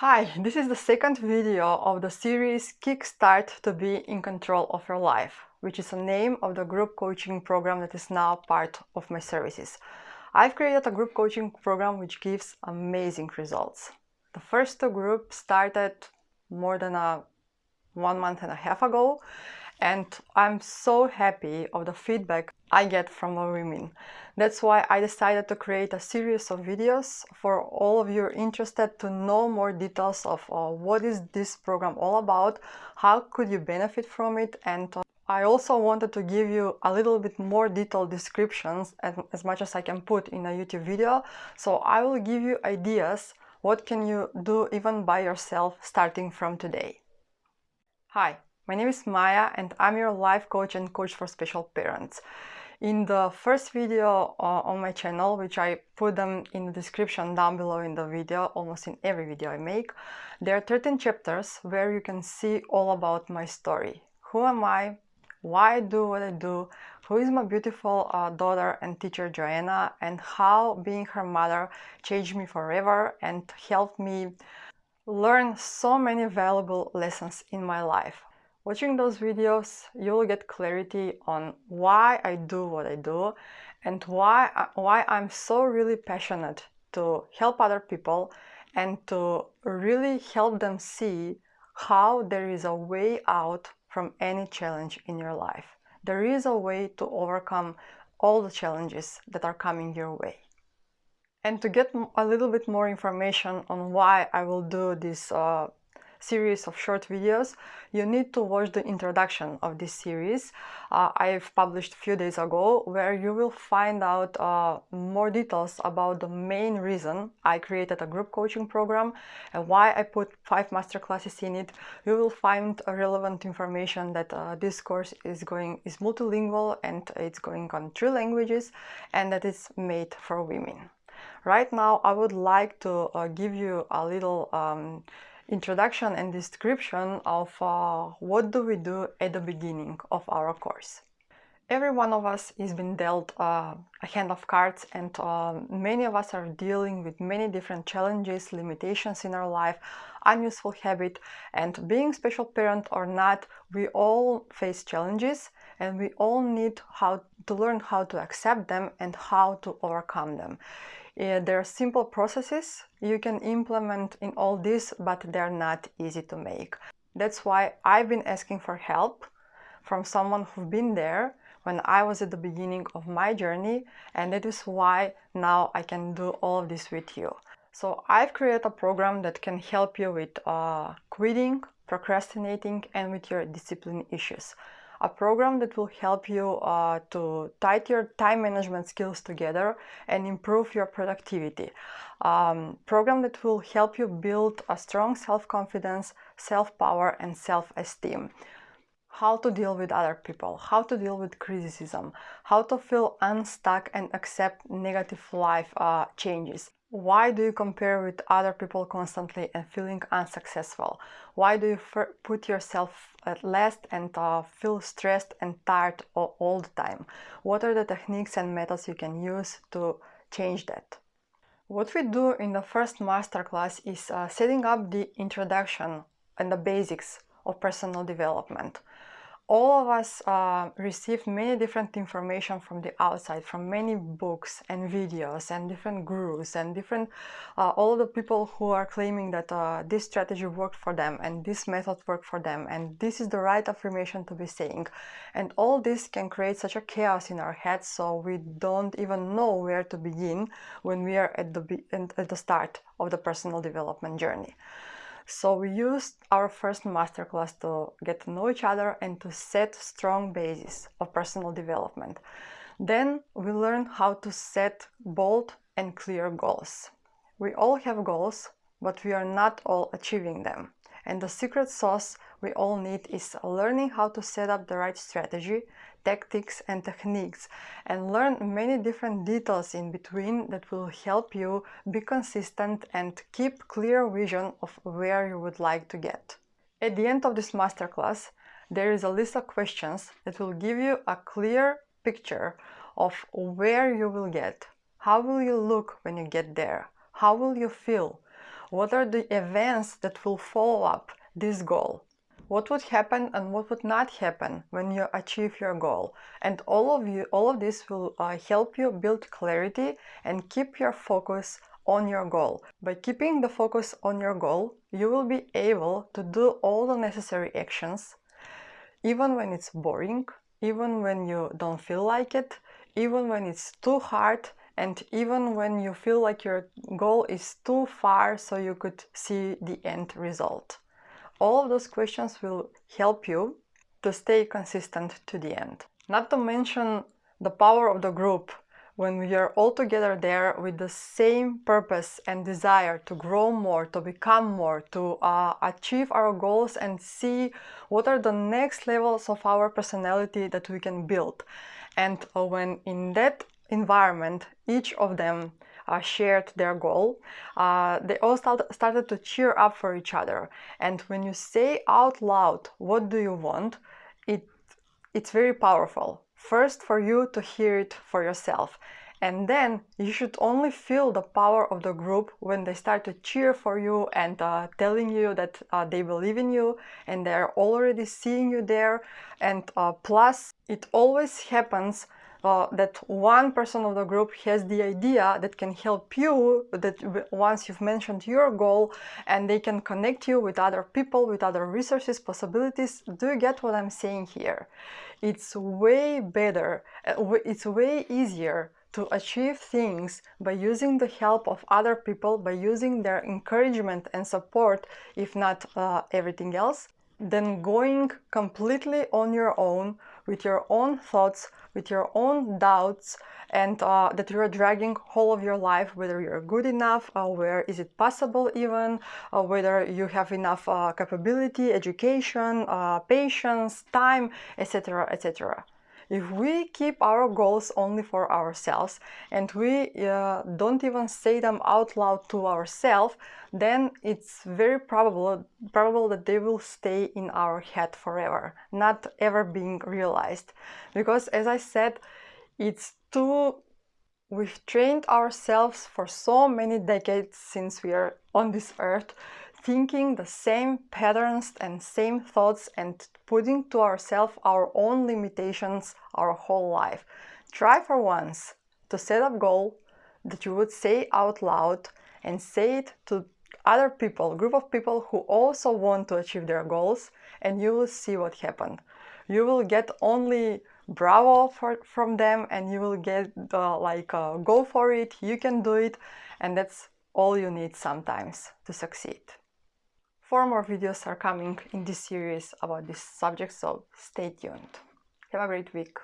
Hi, this is the second video of the series Kickstart to be in control of your life, which is the name of the group coaching program that is now part of my services. I've created a group coaching program which gives amazing results. The first two groups started more than a one month and a half ago and I'm so happy of the feedback I get from the women. That's why I decided to create a series of videos for all of you interested to know more details of uh, what is this program all about, how could you benefit from it and uh, I also wanted to give you a little bit more detailed descriptions as, as much as I can put in a YouTube video. So I will give you ideas what can you do even by yourself starting from today. Hi, my name is Maya and I'm your life coach and coach for special parents. In the first video uh, on my channel, which I put them in the description down below in the video, almost in every video I make, there are 13 chapters where you can see all about my story. Who am I? Why I do what I do? Who is my beautiful uh, daughter and teacher Joanna? And how being her mother changed me forever and helped me learn so many valuable lessons in my life. Watching those videos, you'll get clarity on why I do what I do and why, I, why I'm so really passionate to help other people and to really help them see how there is a way out from any challenge in your life. There is a way to overcome all the challenges that are coming your way. And to get a little bit more information on why I will do this uh, series of short videos, you need to watch the introduction of this series uh, I've published a few days ago, where you will find out uh, more details about the main reason I created a group coaching program and why I put five masterclasses in it. You will find relevant information that uh, this course is going is multilingual and it's going on three languages and that it's made for women. Right now, I would like to uh, give you a little um, introduction and description of uh, what do we do at the beginning of our course. Every one of us is been dealt uh, a hand of cards and uh, many of us are dealing with many different challenges, limitations in our life, unuseful habit and being special parent or not, we all face challenges and we all need how to learn how to accept them and how to overcome them. Uh, there are simple processes you can implement in all this, but they're not easy to make. That's why I've been asking for help from someone who's been there when I was at the beginning of my journey and that is why now I can do all of this with you. So I've created a program that can help you with uh, quitting, procrastinating and with your discipline issues a program that will help you uh, to tie your time management skills together and improve your productivity. Um, program that will help you build a strong self-confidence, self-power and self-esteem how to deal with other people, how to deal with criticism, how to feel unstuck and accept negative life uh, changes. Why do you compare with other people constantly and feeling unsuccessful? Why do you put yourself at last and uh, feel stressed and tired all, the time? What are the techniques and methods you can use to change that? What we do in the first masterclass is uh, setting up the introduction and the basics of personal development all of us uh, received many different information from the outside, from many books and videos and different gurus and different, uh, all the people who are claiming that uh, this strategy worked for them and this method worked for them and this is the right affirmation to be saying. And all this can create such a chaos in our heads so we don't even know where to begin when we are at the, at the start of the personal development journey. So we used our first masterclass to get to know each other and to set strong basis of personal development. Then we learned how to set bold and clear goals. We all have goals, but we are not all achieving them. And the secret sauce we all need is learning how to set up the right strategy, tactics and techniques and learn many different details in between that will help you be consistent and keep clear vision of where you would like to get. At the end of this masterclass, there is a list of questions that will give you a clear picture of where you will get, how will you look when you get there, how will you feel, What are the events that will follow up this goal? What would happen and what would not happen when you achieve your goal? And all of you, all of this will uh, help you build clarity and keep your focus on your goal. By keeping the focus on your goal, you will be able to do all the necessary actions, even when it's boring, even when you don't feel like it, even when it's too hard, and even when you feel like your goal is too far so you could see the end result. All of those questions will help you to stay consistent to the end. Not to mention the power of the group when we are all together there with the same purpose and desire to grow more, to become more, to uh, achieve our goals and see what are the next levels of our personality that we can build. And uh, when in that environment, each of them uh, shared their goal, uh, they all start, started to cheer up for each other. And when you say out loud, what do you want, it, it's very powerful. First, for you to hear it for yourself. And then you should only feel the power of the group when they start to cheer for you and uh, telling you that uh, they believe in you and they're already seeing you there. And uh, plus, it always happens uh, that one person of the group has the idea that can help you that once you've mentioned your goal and they can connect you with other people with other resources possibilities. Do you get what i'm saying here? It's way better uh, it's way easier to achieve things by using the help of other people by using their encouragement and support if not uh, everything else than going completely on your own with your own thoughts, with your own doubts, and uh, that you're dragging all of your life, whether you're good enough, uh, where is it possible even, uh, whether you have enough uh, capability, education, patience, time, etc., etc. If we keep our goals only for ourselves and we uh, don't even say them out loud to ourselves, then it's very probable, probable that they will stay in our head forever, not ever being realized. Because as I said, it's too We've trained ourselves for so many decades since we are on this earth thinking the same patterns and same thoughts and putting to ourselves our own limitations our whole life. Try for once to set a goal that you would say out loud and say it to other people, group of people who also want to achieve their goals and you will see what happened. You will get only bravo for, from them and you will get uh, like uh, go for it, you can do it and that's all you need sometimes to succeed. Four more videos are coming in this series about this subject, so stay tuned. Have a great week.